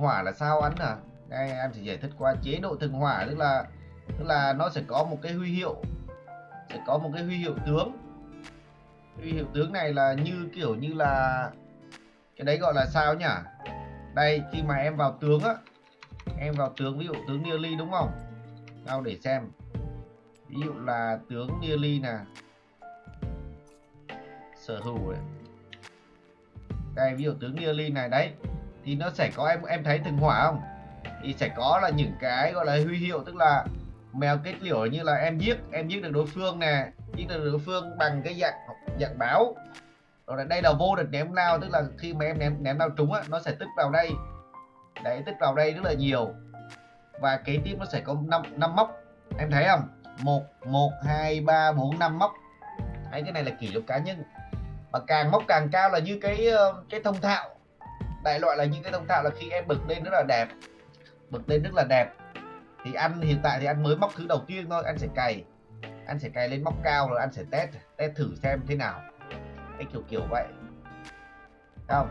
hỏa là sao anh à? Đây em chỉ giải thích qua chế độ thần hỏa, tức là tức là nó sẽ có một cái huy hiệu, sẽ có một cái huy hiệu tướng. Huy hiệu tướng này là như, kiểu như là, cái đấy gọi là sao nhỉ? Đây, khi mà em vào tướng á, em vào tướng, ví dụ tướng nearly đúng không? Tao để xem. Ví dụ là tướng nearly nè. Sở hữu ấy. đây, ví dụ tướng nearly này, đấy thì nó sẽ có, em em thấy từng hỏa không? Thì sẽ có là những cái gọi là huy hiệu, tức là mèo kết liễu như là em giết em giết được đối phương nè, giết được đối phương bằng cái dạng dạng báo. Rồi là đây là vô địch ném lao tức là khi mà em ném ném lao trúng á, nó sẽ tích vào đây. Đấy, tích vào đây rất là nhiều. Và kế tiếp nó sẽ có năm năm móc. Em thấy không? Một một, hai, ba, bốn, năm móc. Đấy cái này là kỷ lục cá nhân. Và càng móc càng cao là như cái ờ, cái thông thạo đại loại là những cái thông thạo là khi em bực lên rất là đẹp. Bực lên rất là đẹp. Thì anh hiện tại thì anh mới móc thứ đầu tiên thôi anh sẽ cày. Anh sẽ cày lên móc cao rồi anh sẽ test test thử xem thế nào. Cái kiểu kiểu vậy. Không?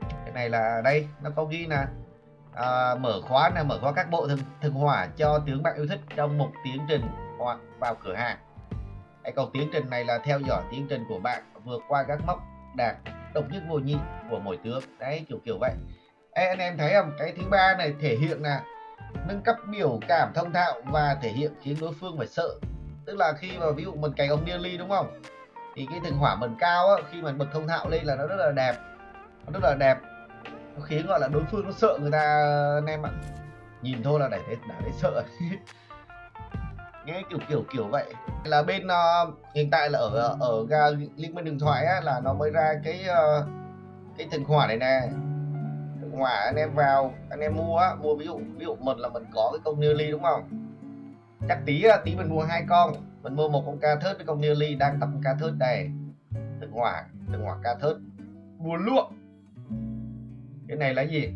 Cái này là đây nó có ghi nè. À, mở khóa là mở khóa các bộ thường, thường hỏa cho tướng bạn yêu thích trong một tiến trình hoặc vào cửa hàng. Cái cầu tiến trình này là theo dõi tiến trình của bạn vượt qua các mốc đạt độc nhất vô nhị của mỗi tướng đấy kiểu kiểu vậy. Ê, anh em thấy không? Cái thứ ba này thể hiện là nâng cấp biểu cảm thông thạo và thể hiện khiến đối phương phải sợ. Tức là khi mà ví dụ mình cày ông nearly đúng không? Thì cái thường hỏa mình cao á, khi mình bật thông thạo lên là nó rất là đẹp. Nó rất là đẹp. Nó khiến gọi là đối phương nó sợ người ta anh em ạ. Nhìn thôi là để thấy đã thấy sợ. nghe kiểu kiểu kiểu vậy. Là bên uh, hiện tại là ở ờ, ở ga liên minh điện thoại á, là nó mới ra cái uh, cái thần hỏa này nè. Thần hỏa anh em vào anh em mua á, mua ví dụ ví dụ mình là mình có cái công nearly đúng không? Chắc tí tí mình mua hai con. Mình mua một con ca thớt với con nearly đang tập ca thớt này thần hỏa thần hỏa ca thớt. Mua luôn cái này là gì?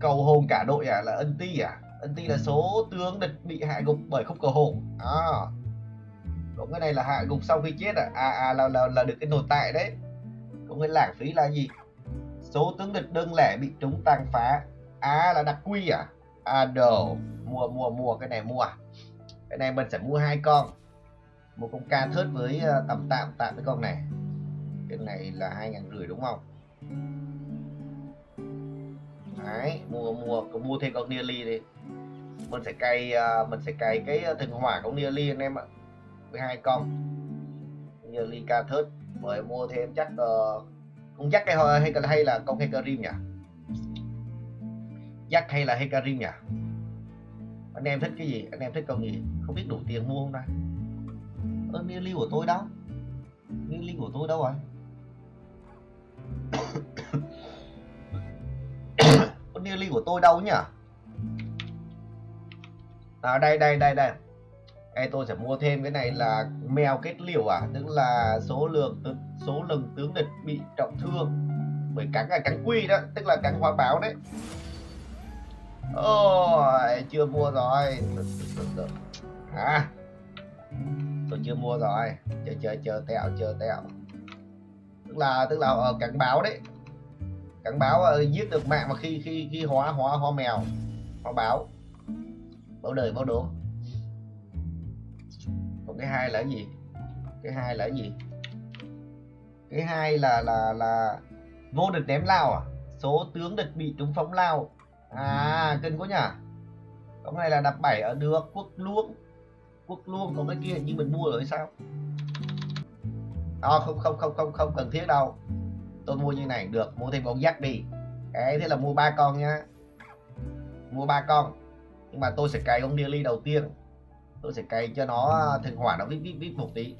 Cầu hồn cả đội à? Là ân ti à? Ân ti là số tướng địch bị hạ gục bởi khúc cờ hổ. à cũng cái này là hạ gục sau khi chết à. À, à là, là là được cái nội tại đấy. Cũng cái lãng phí là gì? Số tướng địch đơn lẻ bị chúng tàn phá. À là đặc quy à? À đồ. Mua mua mua cái này mua à? cái này mình sẽ mua hai con. Một con ca thớt với ờ, tầm tạm tạm với con này. Cái này là hai ngàn rưỡi đúng không? Đấy mua mua có mua thêm con nearly đi mình sẽ cày uh, mình sẽ cày cái à, thần hỏa của nearly anh em ạ. Với hai con. Nearly ca thớt. Mới mua thêm chắc uh, con dắt hay hay hay là con Hecarim nhỉ? Dắt hay là Hecarim nhỉ? Anh em thích cái gì? Anh em thích con gì? Không biết đủ tiền mua không ta? Ơ nearly của tôi đâu nearly của tôi đâu rồi nearly của tôi đâu nhỉ? À đây đây đây đây. Ê, tôi sẽ mua thêm cái này là mèo kết liễu à? Tức là số lượng số lần tướng địch bị trọng thương bởi cắn là cắn quy đó tức là cắn hoa báo đấy. Ôi chưa mua rồi. À tôi chưa mua rồi. Chờ chờ chờ tẹo chờ tẹo. Tức là tức là ở cắn báo đấy. Cắn báo ờ, giết được mạng mà khi khi khi hóa hóa hóa mèo hóa báo báo đời báo đố còn cái hai là cái gì? Cái hai là cái gì? Cái hai là là là vô địch ném lao à? Số tướng địch bị trúng phóng lao à kinh quá nhỉ? Cái này là đập bảy ở được quốc luông. Quốc luông còn cái kia như mình mua rồi sao? À, không không không không không cần thiết đâu. Tôi mua như này được mua thêm con dắt đi. Cái thế là mua ba con nhá mua ba con nhưng mà tôi sẽ cày con ly đầu tiên. Tôi sẽ cày cho nó thần hỏa nó vít vít vít một tí.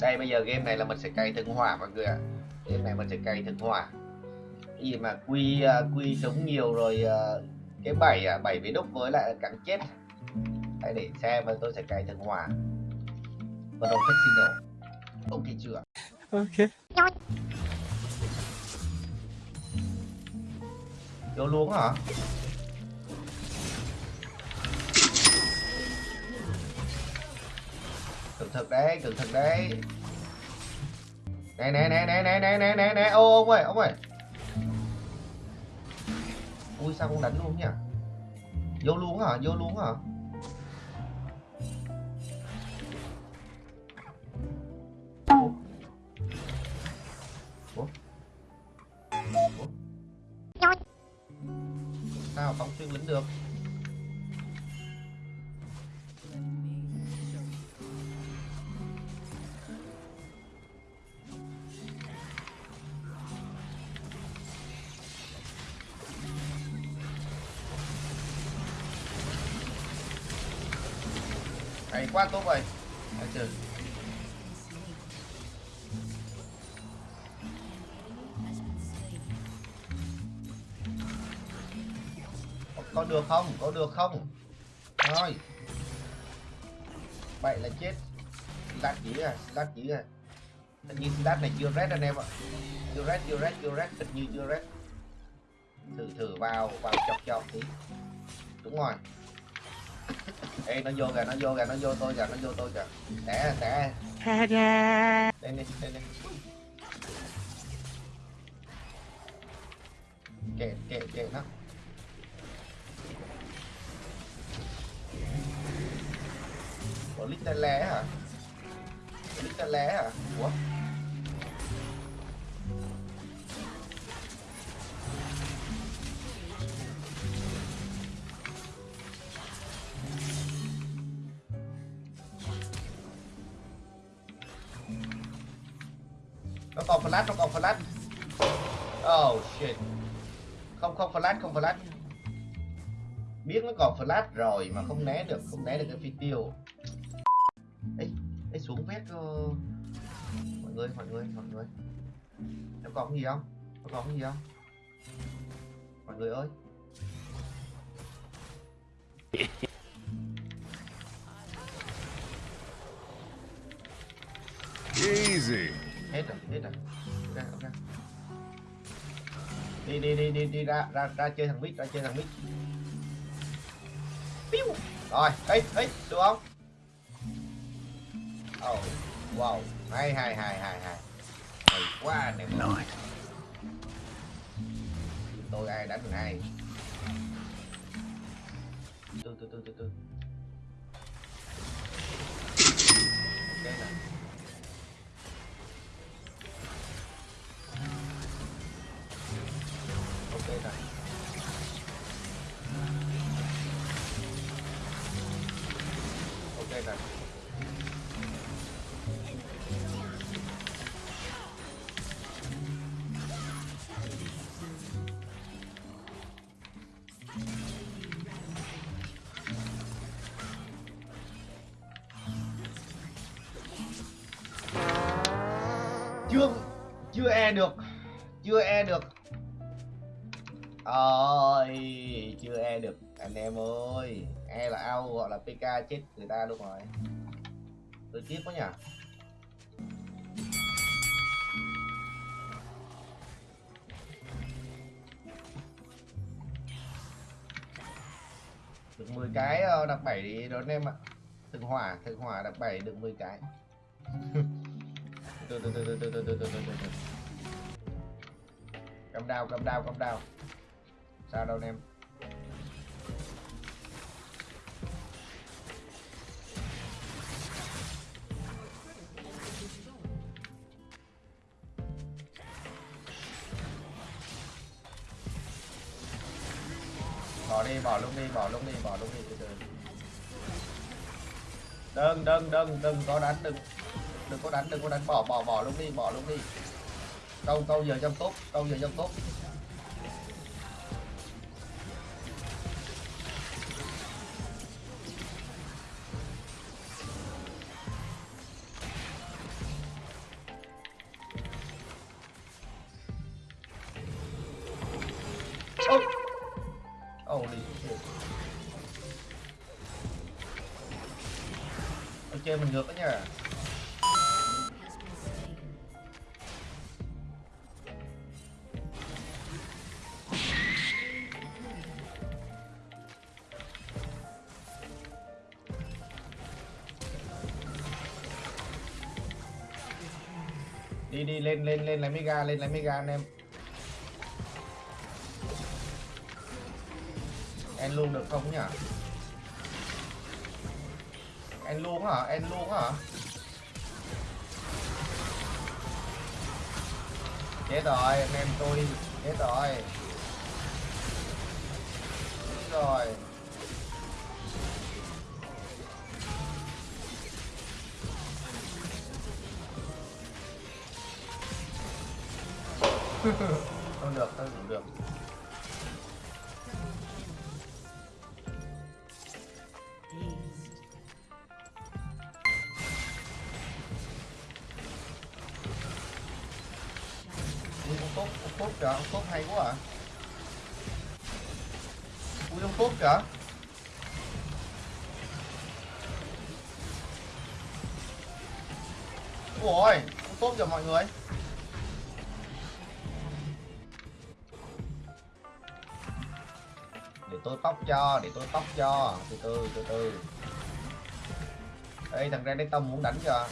Đây bây giờ game này là mình sẽ cày thần hỏa mọi người ạ. Game này mình sẽ cày thần hỏa. Cái gì mà quy à, quy sống nhiều rồi à, cái bảy à bảy với đúc với lại cắn chết. Đây để xem và tôi sẽ cày thần hỏa. Và đầu casino ok chưa ok. Vô luôn hả cực thật đấy cực thật đấy nè nè nè nè nè nè nè nè nè ô, ông ơi ông ơi ui, sao không đánh luôn nhỉ vô luôn hả vô luôn hả Ủa? Ủa? Ủa? sao phóng xuyên lính được quá tốt rồi Đấy trời có, được không? Có được không? Thôi. Vậy là chết. Lát chỉ à lát chỉ à. Hình như lát này chưa red anh em ạ. Chưa red chưa red chưa red hình như chưa red thử thử vào vào chọc chọc tí. Đúng rồi. Ê nó vô kìa, nó vô kìa, nó vô tôi kìa, nó vô tôi kìa. Té, té. Lên đi, lên đi. Kệ, kệ, kệ nó. Ủa lít lé hả? Lít lé hả? Ủa? Nó còn flash, nó còn flash. Oh shit. Không không flash không flash. Biết nó còn flash rồi mà không né được, không né được cái phi tiêu. Ấy ấy xuống vét uh... mọi người mọi người mọi người. Nó còn gì không? Nó còn gì không? Mọi người ơi. Easy hết rồi hết rồi. Ok ok. Đi đi đi đi đi ra ra ra chơi thằng mít ra chơi thằng mít. Piu. rồi ấy ấy được không? Oh wow. Hay hay hay hay hay. Hay quá anh em. Nice. tôi ai đánh được ai? Từ từ từ từ từ ok ok rồi chưa chưa e được chưa e được ơi chưa e được. Anh em ơi e là ao gọi là pk chết người ta đúng rồi. Tôi tiếp quá nhỉ. Được 10 cái đặc 7 đó đón em ạ. Thực hỏa thực hỏa đặc 7 được 10 cái. Từ từ từ từ từ từ từ từ từ từ. Cầm đao cầm đao cầm đao sao đâu anh em? Bỏ đi, bỏ luôn đi, bỏ luôn đi, bỏ luôn đi, từ từ. Đừng đừng đừng đừng có đánh, đừng đừng có đánh, đừng có đánh. Bỏ bỏ bỏ luôn đi, bỏ luôn đi. Câu câu giờ trong tốt, câu giờ trong tốt. Chơi mình ngược đó nha. Đi đi, lên lên lên lấy mega, lên lấy mega anh em. em luôn được không nhỉ? Em luôn hả? em luôn hả? Chết rồi, anh em tôi chết rồi. Chết rồi. không được, không được. Ôi, tốt kìa mọi người. Để tôi tóc cho, để tôi tóc cho. Từ từ, từ từ. Đây, thằng Ren tông muốn đánh kìa.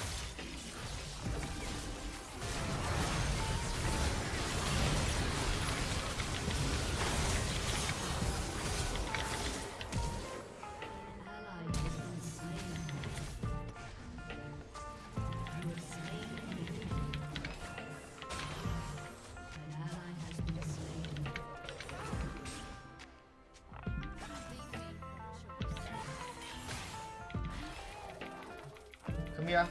Come.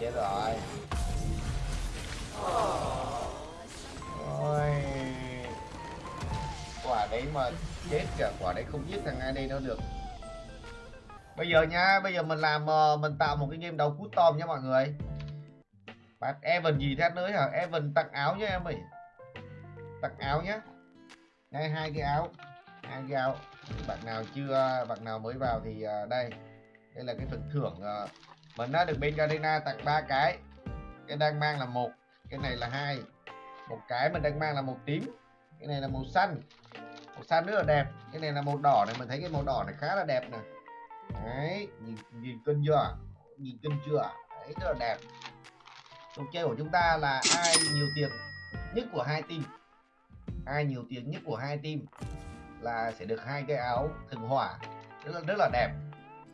Chết rồi. Ôi. Quả đấy mà chết cả quả đấy không giết thằng ai đây nó được. Bây giờ nha, bây giờ mình làm ờ, mình tạo một cái game đấu cút tôm nha mọi người. Bạn Evan gì thế nữa hả? Evan tặng áo nhá em ơi. Tặng áo nhá. Đây hai cái áo. Hai cái áo. Bạn nào chưa bạn nào mới vào thì à, đây. Đây là cái phần thưởng à, mình đã được bên Garena tặng ba cái. Cái đang mang là một, cái này là hai. Một cái mình đang mang là màu tím. Cái này là màu xanh. Màu xanh rất là đẹp. Cái này là màu đỏ này, mình thấy cái màu đỏ này khá là đẹp nè. Đấy, nhìn nhìn cân chưa? Nhìn cân chưa? Đấy rất là đẹp cuộc chơi của chúng ta là ai nhiều tiền nhất của hai team ai nhiều tiền nhất của hai team là sẽ được hai cái áo thường hỏa. Rất là rất là đẹp.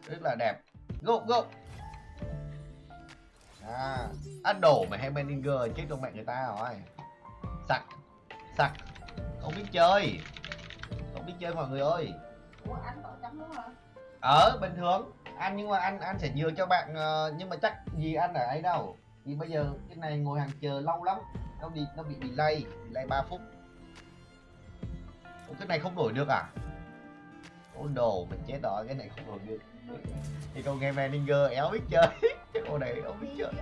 Rất là đẹp. Go go. À ăn đổ mà hay Benninger chết trong mẹ người ta rồi. Sặc sặc. Không biết chơi. Không biết chơi mọi người ơi. Ủa luôn hả? ở bình thường. Anh nhưng mà anh anh sẽ nhường cho bạn ờ, nhưng mà chắc gì anh ở ấy đâu. Thì bây giờ cái này ngồi hàng chờ lâu lắm. Nó bị nó bị delay delay 3 phút Ủa, cái này không đổi được à? Ôi đồ mình chết rồi cái này không đổi được. Thì con nghe manager éo biết chơi. Cái con này không biết chơi.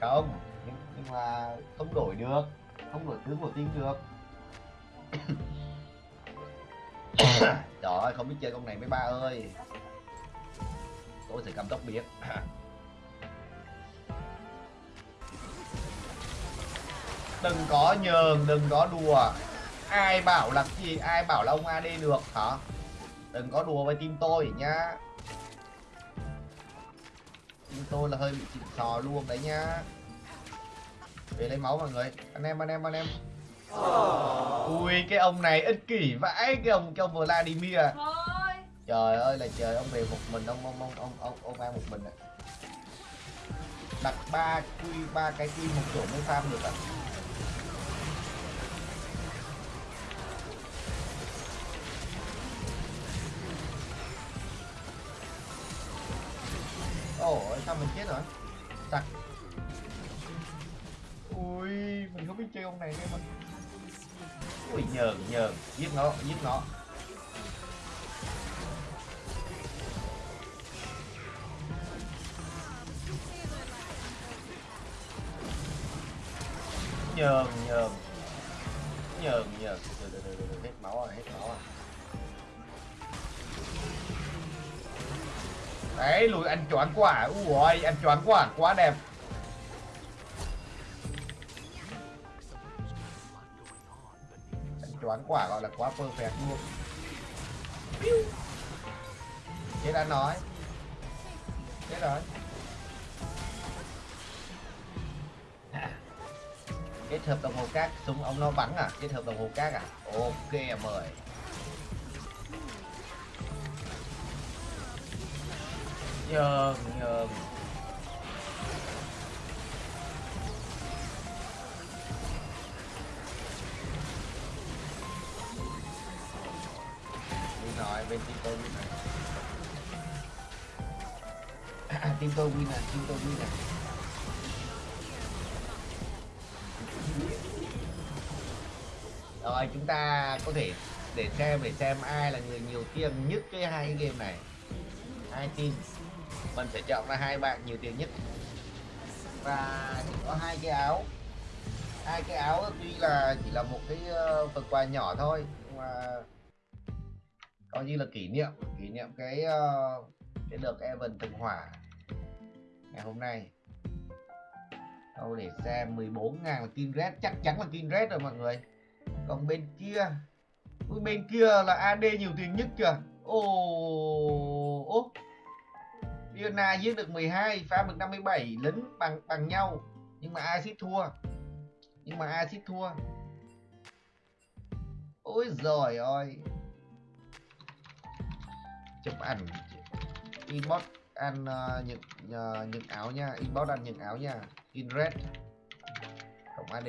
không nhưng, nhưng mà không đổi được. Không đổi tướng của team được. Trời ơi không biết chơi con này mấy ba ơi. Tôi sẽ cầm tóc biết đừng có nhường đừng có đùa. Ai bảo là gì? Ai bảo là ông AD được hả? Đừng có đùa với team tôi nhá. Team tôi là hơi bị chịu sò luôn đấy nhá. Về lấy máu mọi người. Anh em anh em anh em. Ui cái ông này ích kỷ vãi cái ông ông Vladimir. Trời ơi là trời ông về một mình ông ông ông ông ông, ông ăn một mình à đặt ba quy ba cái quy một chỗ mới farm được à sao mình chết rồi? Sặc ui mình không biết chơi ông này nên mà. Ui nhờn nhờn giết nó giết nó. Nhờn nhờn nhờn nhờn được, được, được, được, hết máu rồi hết máu rồi. Đấy, lùi ăn choáng quả à. ui ăn choáng quả à. quá đẹp. Ăn choáng quả à, gọi là quá perfect luôn. Chết đã nói. Chết rồi. Kết hợp đồng hồ cát, súng ông nó bắn à? Kết hợp đồng hồ cát à? Ok mời. Nhờn nhờn nhường đi bên team tôi win này. À, team tôi win này team tôi win này. Rồi chúng ta có thể để xem để xem ai là người nhiều tiền nhất cái hai cái game này. Hai team mình sẽ chọn ra hai bạn nhiều tiền nhất. Và chỉ có hai cái áo. Hai cái áo tuy là chỉ là một cái ờ, phần quà nhỏ thôi, nhưng mà coi như là kỷ niệm kỷ niệm cái ờ, cái đợt Evan từng hỏa ngày hôm nay. Đâu để xem 14 ngàn là kim Red, chắc chắn là kim Red rồi mọi người. Còn bên kia bên kia là AD nhiều tiền nhất kìa. Ồ ố Diana giết được 12 phá được 57 lính bằng bằng nhau. Nhưng mà Acid thua? Nhưng mà Acid thua? Ôi giời ơi. Chụp ảnh. Inbox ăn uh, những uh, những áo nha. Inbox ăn những áo nha. In red. Cộng AD